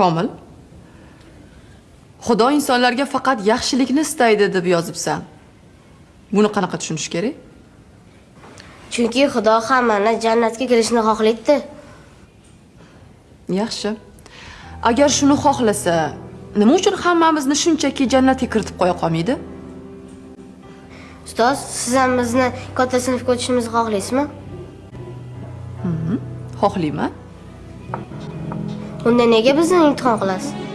komil xudo insonlarga faqat yaxshilikni istaydi deb yozibsan. Buni qanaqa tushunish kerak? Chunki Xudo hammani jannatga kirishni xohlaydi. yaxshi. Agar shuni xohlasa nima uchun hammamizni shunchaki jannatga kiritib qo'ya qolmaydi? Ustoz, siz ham bizni katta sinfga o'tishimizni xohlaysizmi? xohlayman Unda nega bizni imtihon qilasiz?